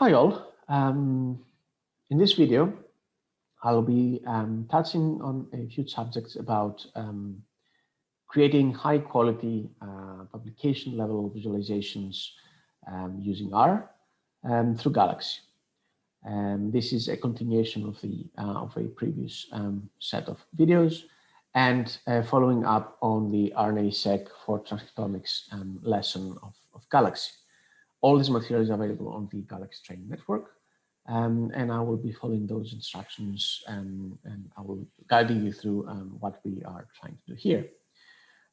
Hi all. Um, in this video, I'll be um, touching on a few subjects about um, creating high quality uh, publication level visualizations um, using R um, through Galaxy. And this is a continuation of the uh, of a previous um, set of videos and uh, following up on the RNA-seq for transcriptomics lesson of, of Galaxy. All this material is available on the Galaxy Training Network. Um, and I will be following those instructions and, and I will guide you through um, what we are trying to do here.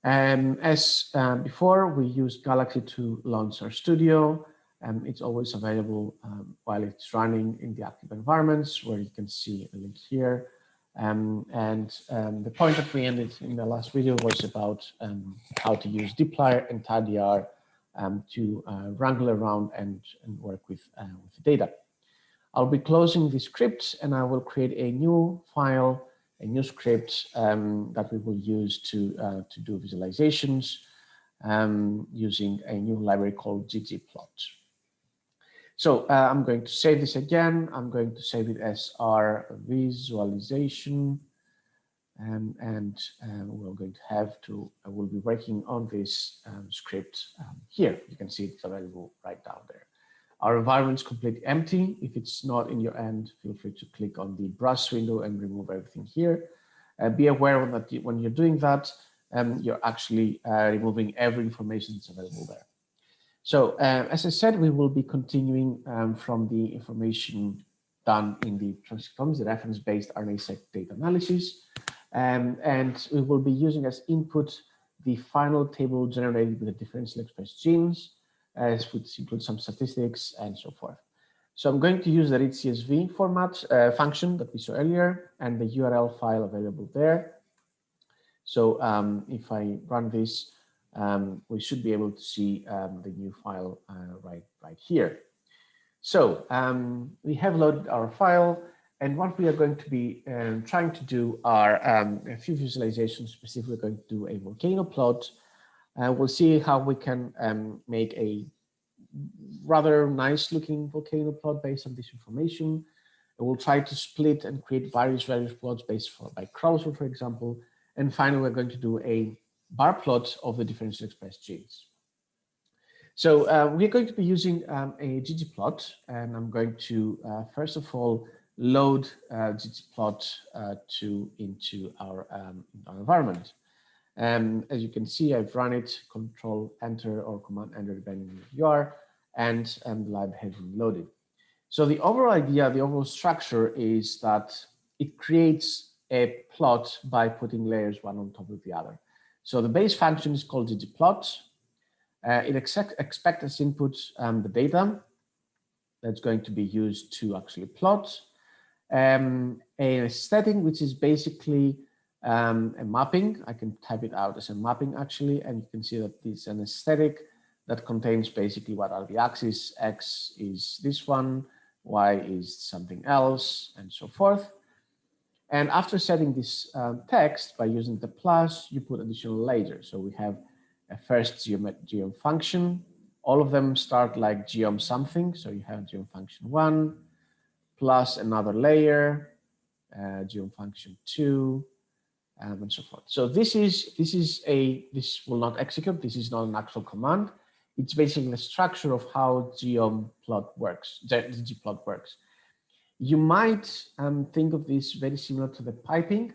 Um, as uh, before, we use Galaxy to launch RStudio. Um, it's always available um, while it's running in the active environments where you can see a link here. Um, and um, the point that we ended in the last video was about how to use dplyr and tidyr um, to uh, wrangle around and, and work with, uh, with the data. I'll be closing the script and I will create a new file, a new script um, that we will use to, uh, to do visualizations um, using a new library called ggplot. So uh, I'm going to save this again. I'm going to save it as our visualization um, and um, we're going to have to, uh, we'll be working on this um, script um, here. You can see it's available right down there. Our environment is completely empty. If it's not in your end, feel free to click on the brush window and remove everything here. Uh, be aware that when you're doing that, um, you're actually uh, removing every information that's available there. So uh, as I said, we will be continuing um, from the information done in the transcriptomes, the reference-based RNA-seq data analysis. Um, and we will be using as input the final table generated with the differentially expressed genes, as which includes some statistics and so forth. So I'm going to use the read CSV format uh, function that we saw earlier and the URL file available there. So um, if I run this, um, we should be able to see um, the new file uh, right, right here. So um, we have loaded our file and what we are going to be um, trying to do are um, a few visualizations. Specifically, we're going to do a volcano plot. Uh, we'll see how we can um, make a rather nice looking volcano plot based on this information. And we'll try to split and create various various plots based for, by Crossword, for example. And finally, we're going to do a bar plot of the differentially expressed genes. So uh, we're going to be using um, a ggplot, and I'm going to, uh, first of all, load uh, ggplot uh, to into our, um, our environment. And as you can see, I've run it, control enter or command enter, depending on where you are, and, and the lab has been loaded. So the overall idea, the overall structure is that it creates a plot by putting layers one on top of the other. So the base function is called ggplot. Uh, it expects expect as input um, the data that's going to be used to actually plot um, a setting, which is basically um, a mapping. I can type it out as a mapping actually, and you can see that it's an aesthetic that contains basically what are the axes. X is this one, Y is something else, and so forth. And after setting this um, text by using the plus, you put additional layers. So we have a first geom, geom function. All of them start like geom something. So you have geom function one, plus another layer, uh, geom function two, um, and so forth. So this is this is a this will not execute. This is not an actual command. It's basically the structure of how geom plot works. ggplot works. You might um, think of this very similar to the piping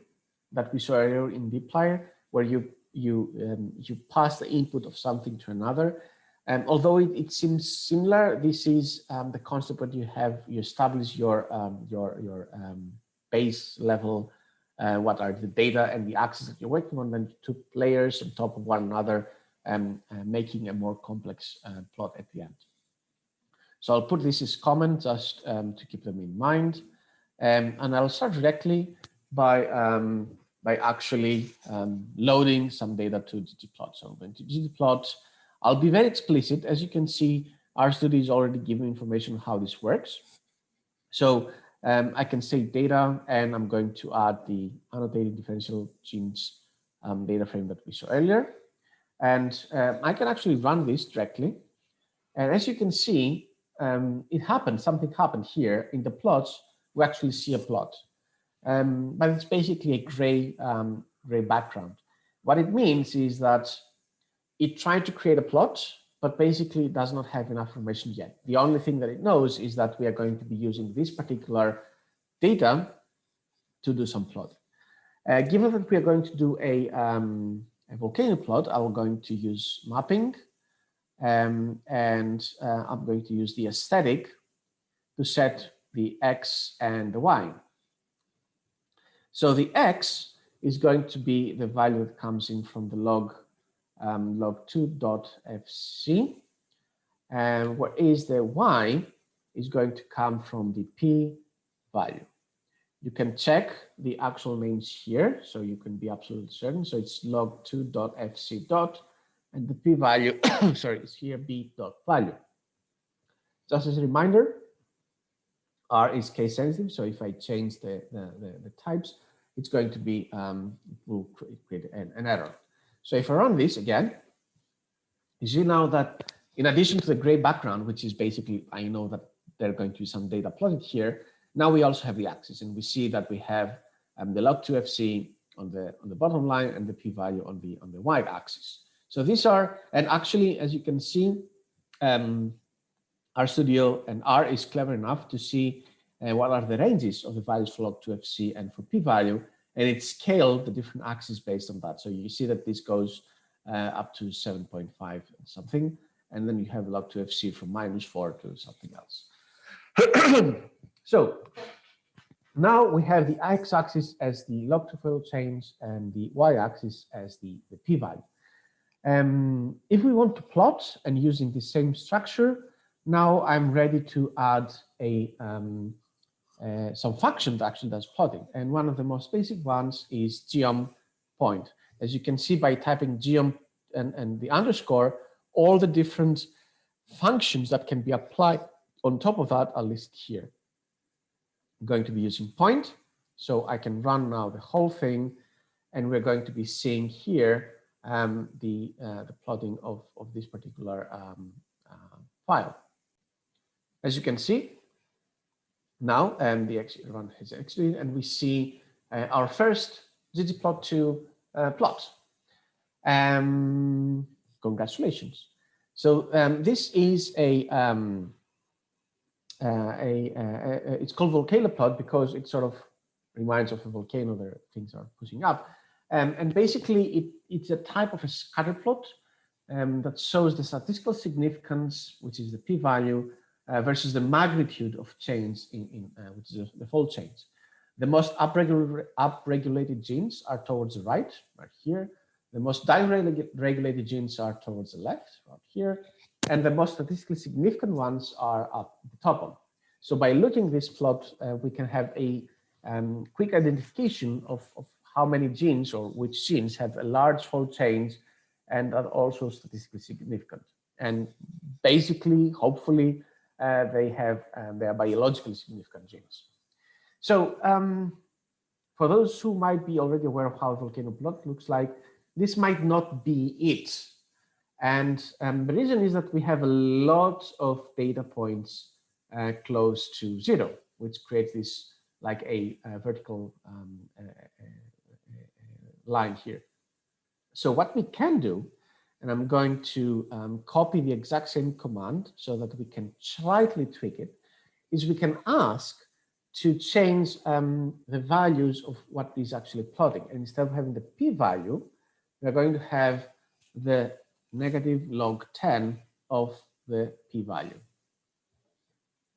that we saw earlier in dplyr, where you you um, you pass the input of something to another um, although it, it, seems similar, this is um, the concept that you have, you establish your, um, your, your um, base level, uh, what are the data and the axes that you're working on, then two layers on top of one another, um, uh, making a more complex uh, plot at the end. So I'll put this as comment just um, to keep them in mind. and I'll start directly by, by actually loading some data to ggplot. So I'm going to ggplot I'll be very explicit. As you can see, RStudio is already giving information on how this works. So um, I can say data, and I'm going to add the annotated differential genes um, data frame that we saw earlier. And uh, I can actually run this directly. And as you can see, um, it happened, something happened here in the plots, we actually see a plot. Um, but it's basically a gray, um, gray background. What it means is that it tried to create a plot, but basically it does not have enough information yet. The only thing that it knows is that we are going to be using this particular data to do some plot. Uh, given that we are going to do a, um, a volcano plot, I'm going to use mapping um, and uh, I'm going to use the aesthetic to set the X and the Y. So the X is going to be the value that comes in from the log um, log2.fc. And what is the Y is going to come from the P value. You can check the actual names here, so you can be absolutely certain. So it's log2.fc dot, and the p value, sorry, is here p dot value. Just as a reminder, R is case sensitive. So if I change the, the, the, the types, it's going to be, um, will create an, an, error. So if I run this again, you see now that in addition to the gray background, which is basically, I know that there are going to be some data plotted here, now we also have the axis and we see that we have um, the log2fc on the on the bottom line and the p-value on the on the y-axis. So these are, and actually, as you can see, um, RStudio and R is clever enough to see uh, what are the ranges of the values for log2fc and for p-value, and it scaled the different axes based on that. So you see that this goes uh, up to 7.5 something, and then you have log2fc from minus 4 to something else. so now we have the x-axis as the log2 change and the y-axis as the, the p-value. Um, if we want to plot and using the same structure, now I'm ready to add a um, uh, some function that actually does plotting. And one of the most basic ones is geom point. As you can see by typing geom and, and the underscore, all the different functions that can be applied on top of that are listed here. I'm going to be using point, so I can run now the whole thing, and we're going to be seeing here um, the, uh, the plotting of, of this particular um, uh, file. As you can see, now and the run has executed and we see uh, our first ggplot2 uh, plot. Um, congratulations. So um, this is a, um, uh, a, a, it's called volcano plot because it sort of reminds of a volcano where things are pushing up. Um, and basically it, it's a type of a scatter plot um, that shows the statistical significance, which is the p-value, uh, versus the magnitude of change in, in uh, which is the fold change. The most upregulated, upregulated genes are towards the right, right here. The most downregulated genes are towards the left, right here. And the most statistically significant ones are up the top one. So by looking this plot, uh, we can have a um, quick identification of, of how many genes or which genes have a large fold change and are also statistically significant. And basically, hopefully, uh, they have uh, they are biologically significant genes. So um, for those who might be already aware of how volcano plot looks like, this might not be it. And um, the reason is that we have a lot of data points uh, close to zero, which creates this like a, a vertical um, line here. So what we can do and I'm going to um, copy the exact same command so that we can slightly tweak it, is we can ask to change um, the values of what is actually plotting. And instead of having the p-value, we're going to have the negative log 10 of the p-value.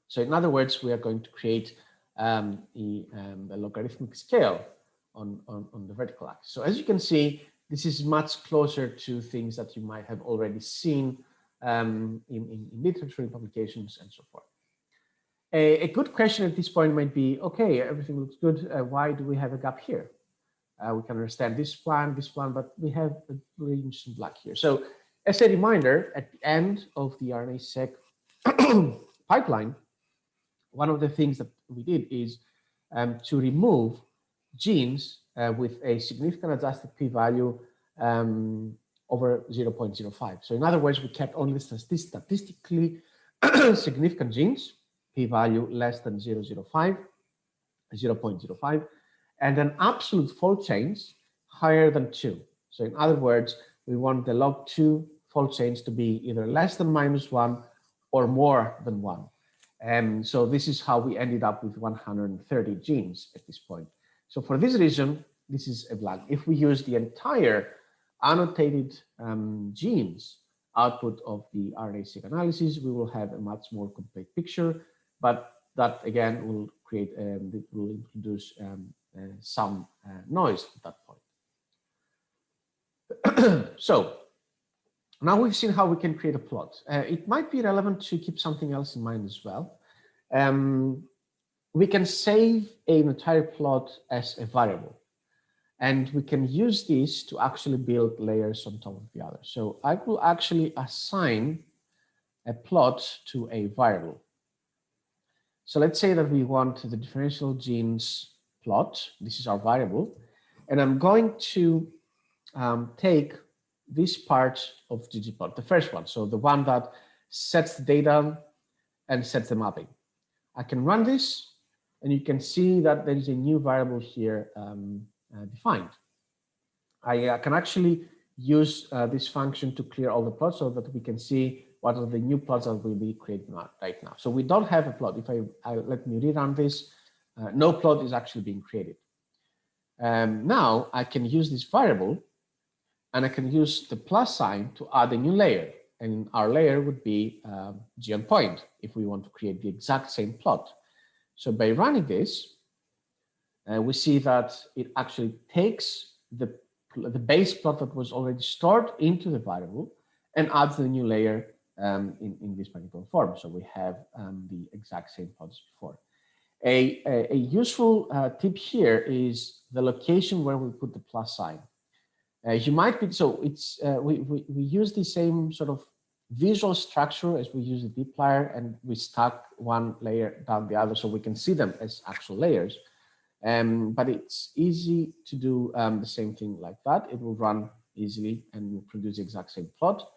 So in other words, we are going to create um, a, um, logarithmic scale on, on, on the vertical axis. So as you can see, this is much closer to things that you might have already seen um, in, in, in, literature, in publications, and so forth. A, a, good question at this point might be, okay, everything looks good. Uh, why do we have a gap here? Uh, we can understand this plan, this plan, but we have a really interesting black here. So as a reminder, at the end of the RNA-seq pipeline, one of the things that we did is um, to remove genes uh, with a significant adjusted p-value um, over 0.05. So in other words, we kept only statistically significant genes, p-value less than 0.05, 0.05, and an absolute fold change higher than 2. So in other words, we want the log 2 fold change to be either less than minus 1 or more than 1. And so this is how we ended up with 130 genes at this point. So for this reason, this is a blank. If we use the entire annotated um, genes output of the RNA-seq analysis, we will have a much more complete picture, but that again will create, um, will introduce um, uh, some uh, noise at that point. so now we've seen how we can create a plot. Uh, it might be relevant to keep something else in mind as well. Um, we can save an entire plot as a variable. And we can use this to actually build layers on top of the other. So I will actually assign a plot to a variable. So let's say that we want the differential genes plot. This is our variable. And I'm going to um, take this part of ggplot, the first one. So the one that sets the data and sets the mapping. I can run this and you can see that there is a new variable here um, uh, defined. I uh, can actually use uh, this function to clear all the plots so that we can see what are the new plots that will be created right now. So we don't have a plot. If I, I let me rerun this, uh, no plot is actually being created. Um, now I can use this variable and I can use the plus sign to add a new layer. And our layer would be uh, geom point if we want to create the exact same plot. So by running this, uh, we see that it actually takes the, the base plot that was already stored into the variable and adds the new layer um, in, in this particular form. So we have um, the exact same plot as before. A, a, a useful uh, tip here is the location where we put the plus sign. Uh, you might be, so it's, uh, we, we, we use the same sort of visual structure as we use the dplyr and we stack one layer down the other so we can see them as actual layers. Um, but it's easy to do um, the same thing like that. It will run easily and will produce the exact same plot.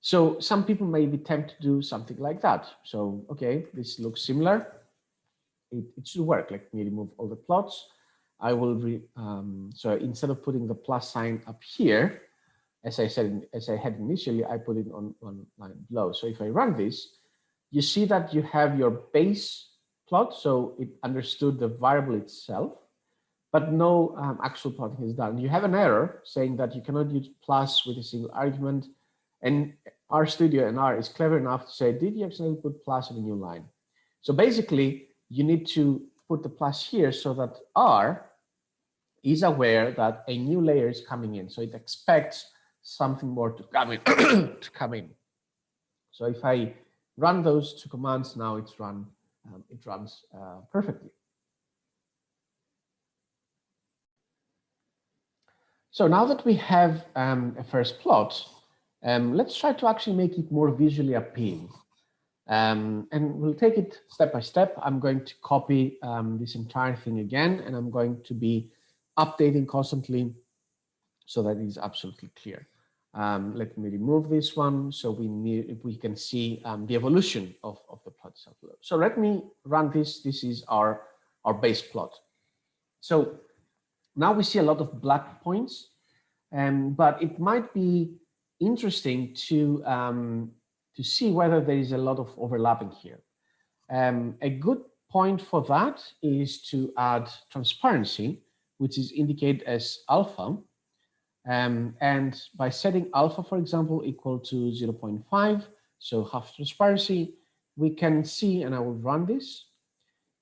So some people may be tempted to do something like that. So, okay, this looks similar. It, it should work. Let me remove all the plots. I will, re, um, so instead of putting the plus sign up here, as I said, as I had initially, I put it on one line below. So if I run this, you see that you have your base plot. So it understood the variable itself, but no um, actual plotting is done. You have an error saying that you cannot use plus with a single argument. And RStudio and R is clever enough to say, did you accidentally put plus on a new line? So basically, you need to put the plus here so that R is aware that a new layer is coming in. So it expects something more to come in to come in. So if I run those two commands now, it's run um, it runs uh, perfectly. So now that we have um, a first plot, um, let's try to actually make it more visually appealing. Um, and we'll take it step by step. I'm going to copy um, this entire thing again, and I'm going to be updating constantly so that it is absolutely clear. Um, let me remove this one so we need we can see um, the evolution of, of the plot itself. So let me run this. This is our, our base plot. So now we see a lot of black points, um, but it might be interesting to, um, to see whether there is a lot of overlapping here. Um, a good point for that is to add transparency, which is indicated as alpha. Um, and by setting alpha, for example, equal to 0.5, so half transparency, we can see, and I will run this,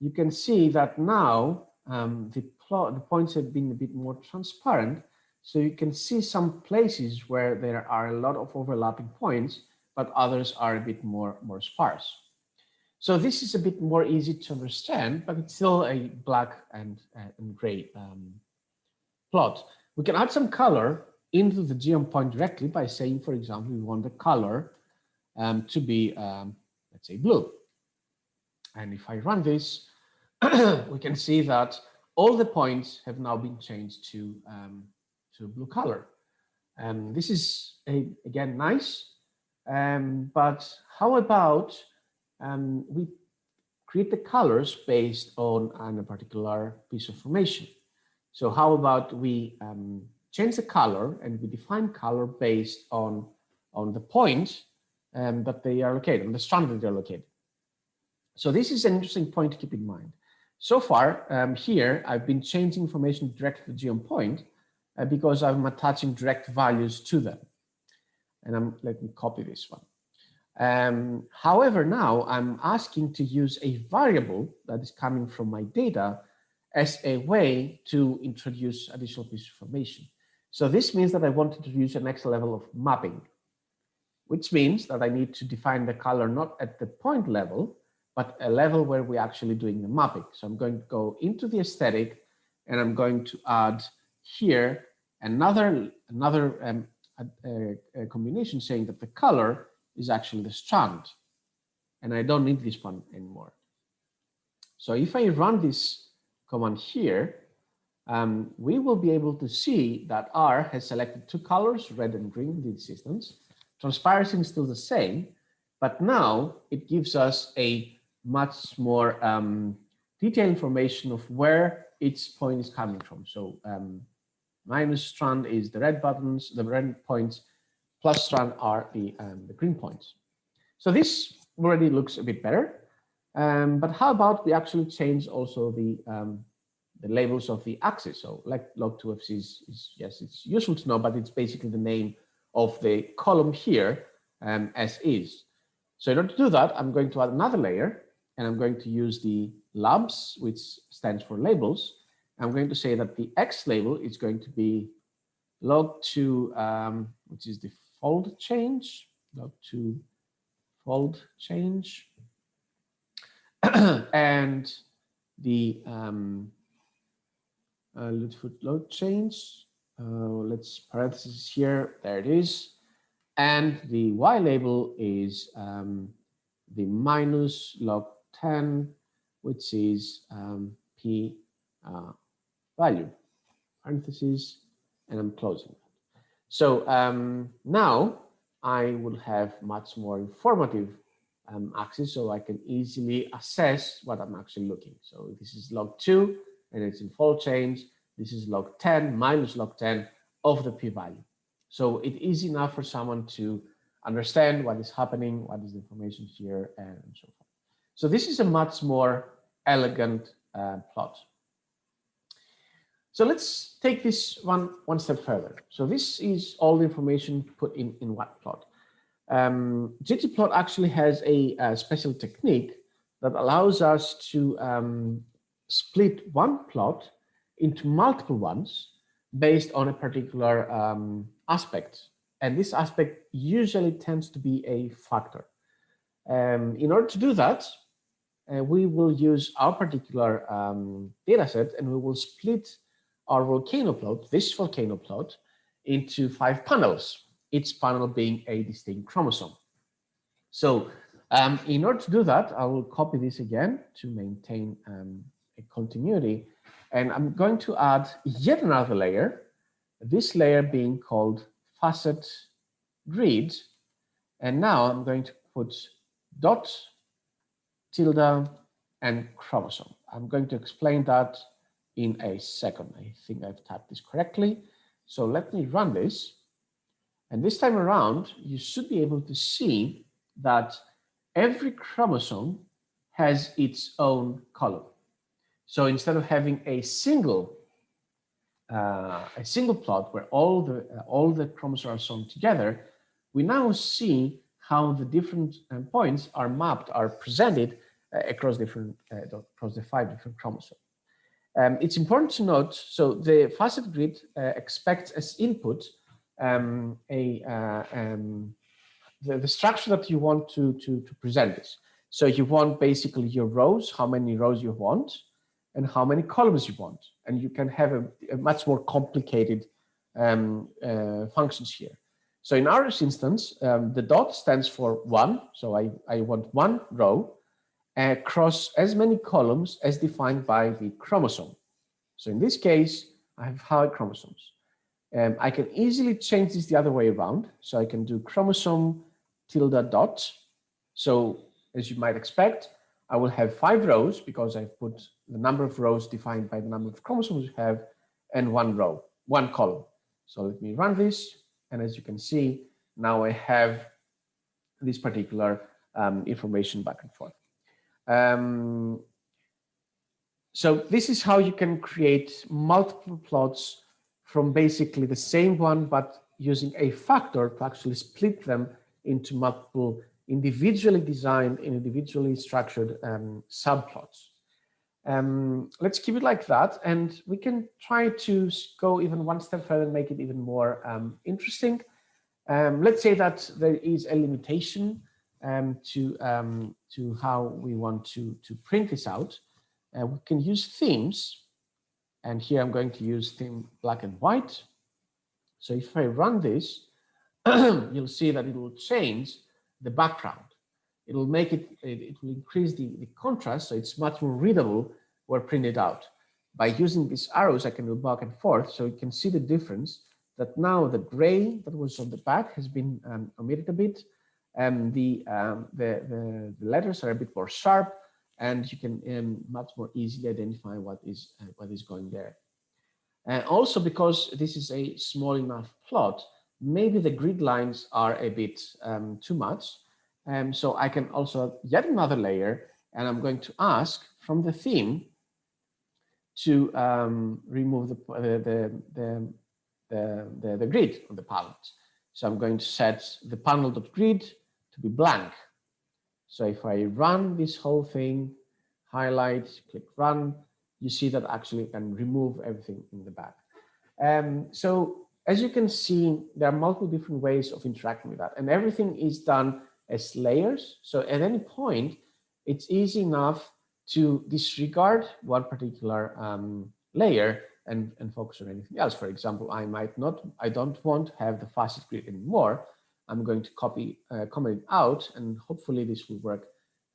you can see that now um, the, plot, the points have been a bit more transparent. So you can see some places where there are a lot of overlapping points, but others are a bit more, more sparse. So this is a bit more easy to understand, but it's still a black and, uh, and gray um, plot. We can add some color into the geom point directly by saying, for example, we want the color um, to be, um, let's say, blue. And if I run this, we can see that all the points have now been changed to, um, to blue color. And this is, a, again, nice. Um, but how about um, we create the colors based on, on a particular piece of information. So how about we um, change the color and we define color based on, on the point um, that they are located, on the strand that they're located. So this is an interesting point to keep in mind. So far um, here, I've been changing information directly to the geom point uh, because I'm attaching direct values to them. And I'm, let me copy this one. Um, however, now I'm asking to use a variable that is coming from my data as a way to introduce additional piece of information. So this means that I want to introduce a next level of mapping, which means that I need to define the color not at the point level, but a level where we're actually doing the mapping. So I'm going to go into the aesthetic and I'm going to add here another, another um, a, a combination saying that the color is actually the strand and I don't need this one anymore. So if I run this command here, um, we will be able to see that R has selected two colors, red and green in this instance. Transparency is still the same, but now it gives us a much more um, detailed information of where each point is coming from. So um, minus strand is the red buttons, the red points, plus strand are the, um, the green points. So this already looks a bit better. Um, but how about we actually change also the um, the labels of the axis? So like log2fc is, is, yes, it's useful to know, but it's basically the name of the column here um, as is. So in order to do that, I'm going to add another layer and I'm going to use the labs, which stands for labels. I'm going to say that the X label is going to be log2, um, which is the fold change, log2 fold change. and the um, uh, fold change. Uh, let's parentheses here. There it is. And the Y label is um, the minus log 10, which is um, P uh, value, parentheses, and I'm closing. So um, now I will have much more informative um, axis so I can easily assess what I'm actually looking. So this is log 2 and it's in fold change. This is log 10 minus log 10 of the p-value. So it is enough for someone to understand what is happening, what is the information here, and so forth. So this is a much more elegant uh, plot. So let's take this one one step further. So this is all the information put in in one plot. Um, ggplot actually has a, a, special technique that allows us to um, split one plot into multiple ones based on a particular um, aspect. And this aspect usually tends to be a factor. Um, in order to do that, uh, we will use our particular um, data set and we will split our volcano plot, this volcano plot, into five panels, each panel being a distinct chromosome. So um, in order to do that, I will copy this again to maintain um, a continuity. And I'm going to add yet another layer, this layer being called facet grid. And now I'm going to put dot, tilde, and chromosome. I'm going to explain that in a second. I think I've typed this correctly. So let me run this. And this time around, you should be able to see that every chromosome has its own column. So instead of having a single uh, a single plot where all the uh, all the chromosomes are sewn together, we now see how the different um, points are mapped, are presented uh, across different uh, across the five different chromosomes. Um, it's important to note, so the facet grid uh, expects as input um, a uh, um, the, the, structure that you want to, to, to present this. So you want basically your rows, how many rows you want, and how many columns you want. And you can have a, a much more complicated um, uh, functions here. So in our instance, um, the dot stands for one. So I, I want one row across as many columns as defined by the chromosome. So in this case, I have five chromosomes. Um, I can easily change this the other way around. So I can do chromosome tilde dot. So as you might expect, I will have five rows because I've put the number of rows defined by the number of chromosomes you have and one row, one column. So let me run this. And as you can see, now I have this particular um, information back and forth. Um, so this is how you can create multiple plots from basically the same one, but using a factor to actually split them into multiple individually designed and individually structured um, subplots. Um, let's keep it like that, and we can try to go even one step further and make it even more um, interesting. Um, let's say that there is a limitation um, to, um, to how we want to, to print this out. Uh, we can use themes. And here I'm going to use theme black and white. So if I run this, you'll see that it will change the background. It will make it, it, will increase the, the contrast so it's much more readable where printed out. By using these arrows, I can go back and forth so you can see the difference that now the gray that was on the back has been um, omitted a bit and the, um, the, the, the, letters are a bit more sharp and you can um, much more easily identify what is, uh, what is going there. And also because this is a small enough plot, maybe the grid lines are a bit um, too much. Um, so I can also add yet another layer and I'm going to ask from the theme to um, remove the, the, the, the, the, the grid on the palette. So I'm going to set the panel.grid to be blank. So if I run this whole thing, highlight, click run, you see that actually can remove everything in the back. Um, so as you can see, there are multiple different ways of interacting with that and everything is done as layers. So at any point, it's easy enough to disregard one particular um, layer and, and focus on anything else. For example, I might not, I don't want to have the facet grid anymore. I'm going to copy, uh, comment out, and hopefully this will work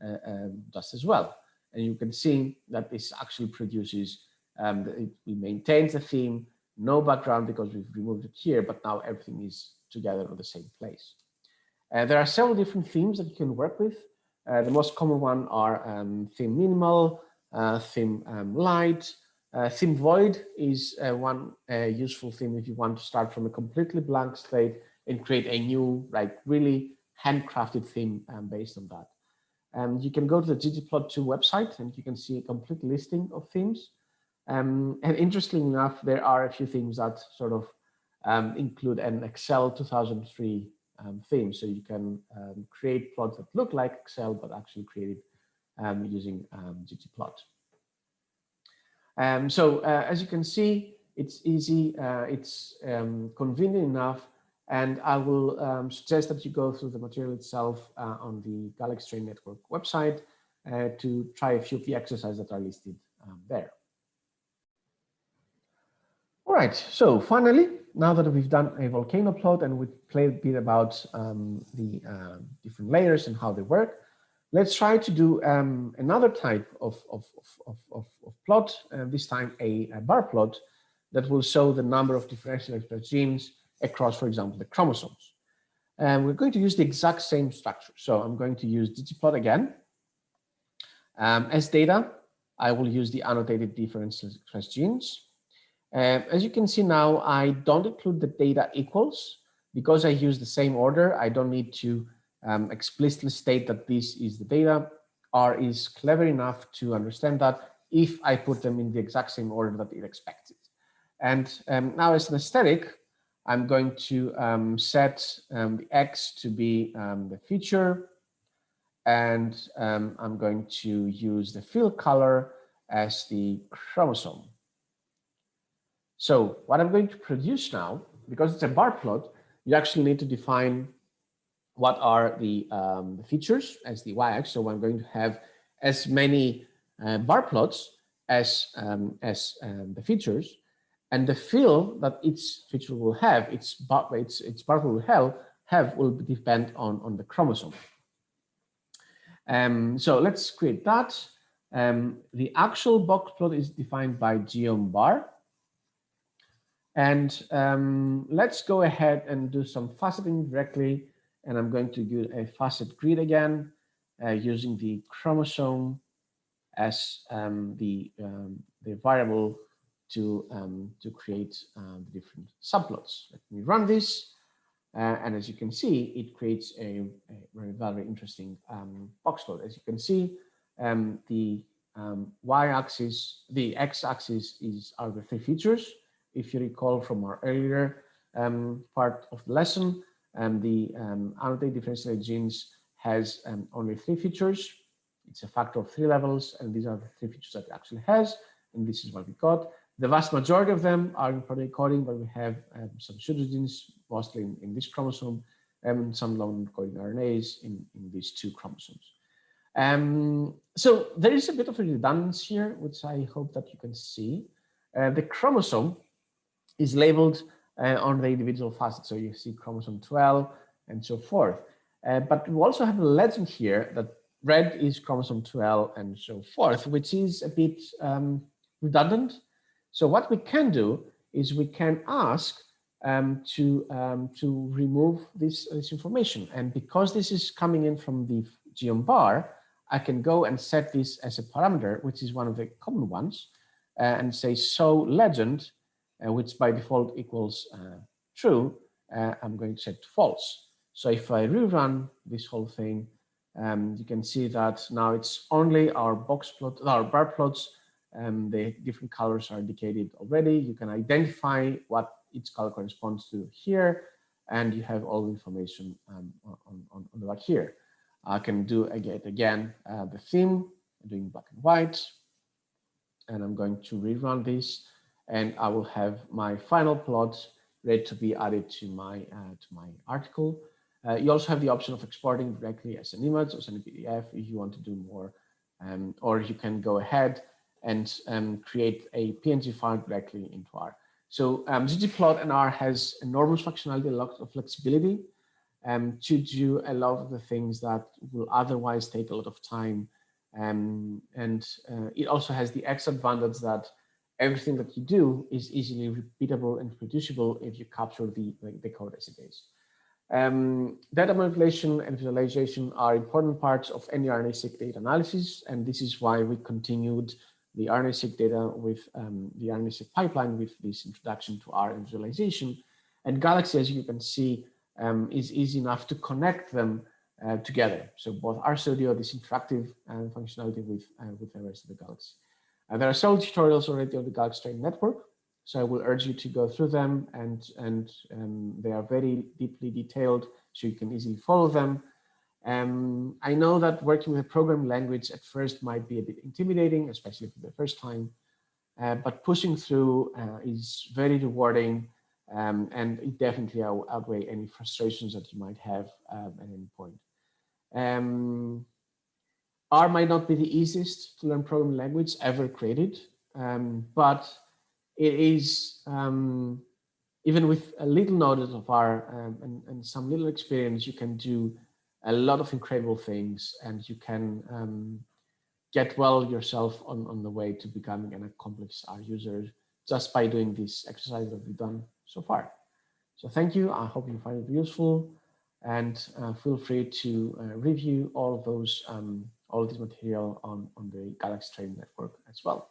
uh, um, just as well. And you can see that this actually produces, um, it, it maintains the theme, no background because we've removed it here, but now everything is together on the same place. Uh, there are several different themes that you can work with. Uh, the most common one are um, theme minimal, uh, theme um, light, uh, theme void is uh, one uh, useful theme if you want to start from a completely blank slate and create a new, like really handcrafted theme um, based on that. Um, you can go to the ggplot2 website and you can see a complete listing of themes. Um, and interestingly enough, there are a few themes that sort of um, include an Excel 2003 um, theme. So you can um, create plots that look like Excel, but actually created um, using ggplot. so uh, as you can see, it's easy, uh, it's convenient enough and I will um, suggest that you go through the material itself uh, on the Galaxy Train Network website uh, to try a few of the exercises that are listed um, there. All right, so finally, now that we've done a volcano plot and we've played a bit about um, the uh, different layers and how they work, let's try to do um, another type of, of, of, of, plot, uh, this time a, a, bar plot that will show the number of differential genes across, for example, the chromosomes. And we're going to use the exact same structure. So I'm going to use ggplot again. Um, as data, I will use the annotated differential expressed genes. Uh, as you can see now, I don't include the data equals because I use the same order. I don't need to um, explicitly state that this is the data. R is clever enough to understand that if I put them in the exact same order that it expected. And um, now as an aesthetic, I'm going to um, set um, the X to be um, the feature and um, I'm going to use the fill color as the chromosome. So what I'm going to produce now, because it's a bar plot, you actually need to define what are the, um, features as the y-axis. So I'm going to have as many uh, bar plots as, um, as the features and the fill that each feature will have, its, its, its part will have, have will depend on, on the chromosome. Um, so let's create that. Um, the actual box plot is defined by geom bar. And um, let's go ahead and do some faceting directly. And I'm going to do a facet grid again. uh, using the chromosome as um, the, um, the variable to, um, to create uh, the different subplots. Let me run this. Uh, and as you can see, it creates a, a very, very interesting um, box plot. As you can see, um, the um, y-axis, the x-axis is are the three features. If you recall from our earlier um, part of the lesson, um, the um, annotated differentiated genes has um, only three features. It's a factor of three levels, and these are the three features that it actually has, and this is what we got. The vast majority of them are in protein coding, but we have um, some pseudogenes, mostly in, in, this chromosome, and some long coding RNAs in, in these two chromosomes. Um, so there is a bit of a redundancy here, which I hope that you can see. Uh, the chromosome is labeled uh, on the individual facets. So you see chromosome 12 and so forth. Uh, but we also have a legend here that red is chromosome 12 and so forth, which is a bit um, redundant. So what we can do is we can ask um, to, um, to remove this, this information. And because this is coming in from the geom bar, I can go and set this as a parameter, which is one of the common ones, uh, and say so legend, uh, which by default equals uh, true, uh, I'm going to set to false. So if I rerun this whole thing, um, you can see that now it's only our box plot, our bar plots, um, the different colors are indicated already. You can identify what each color corresponds to here, and you have all the information um, on, on, on the back here. I can do again, again uh, the theme, doing black and white, and I'm going to rerun this, and I will have my final plot ready to be added to my uh, to my article. Uh, you also have the option of exporting directly as an image or as a PDF if you want to do more, um, or you can go ahead and um, create a PNG file directly into R. So um, ggplot and R has enormous functionality, a lot of flexibility um, to do a lot of the things that will otherwise take a lot of time. Um, and uh, it also has the extra advantage that everything that you do is easily repeatable and reproducible if you capture the, the code as it is. Um, data manipulation and visualization are important parts of any RNA-seq data analysis, and this is why we continued the RNA-seq data with um, the RNA-seq pipeline with this introduction to R and visualization. And Galaxy, as you can see, um, is easy enough to connect them uh, together. So both RStudio, this interactive uh, functionality with, uh, with the rest of the Galaxy. Uh, there are several tutorials already on the Galaxy Train Network. So I will urge you to go through them and, and um, they are very deeply detailed so you can easily follow them. Um, I know that working with a programming language at first might be a bit intimidating, especially for the first time, uh, but pushing through uh, is very rewarding um, and it definitely outweigh any frustrations that you might have um, at any point. Um, R might not be the easiest to learn programming language ever created, um, but it is, um, even with a little knowledge of R um, and, and, some little experience, you can do a lot of incredible things and you can get well yourself on, on the way to becoming an accomplished R user just by doing this exercise that we've done so far. So thank you. I hope you find it useful and uh, feel free to uh, review all of those, um, all of this material on, on the Galaxy Training Network as well.